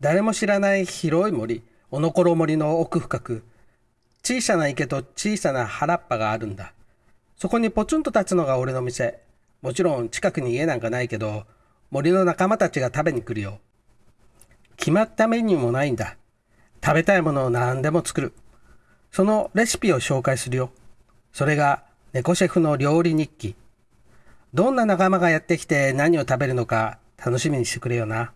誰も知らない広い森、おのころ森の奥深く、小さな池と小さな原っぱがあるんだ。そこにポツンと立つのが俺の店。もちろん近くに家なんかないけど、森の仲間たちが食べに来るよ。決まったメニューもないんだ。食べたいものを何でも作る。そのレシピを紹介するよ。それが猫シェフの料理日記。どんな仲間がやってきて何を食べるのか楽しみにしてくれよな。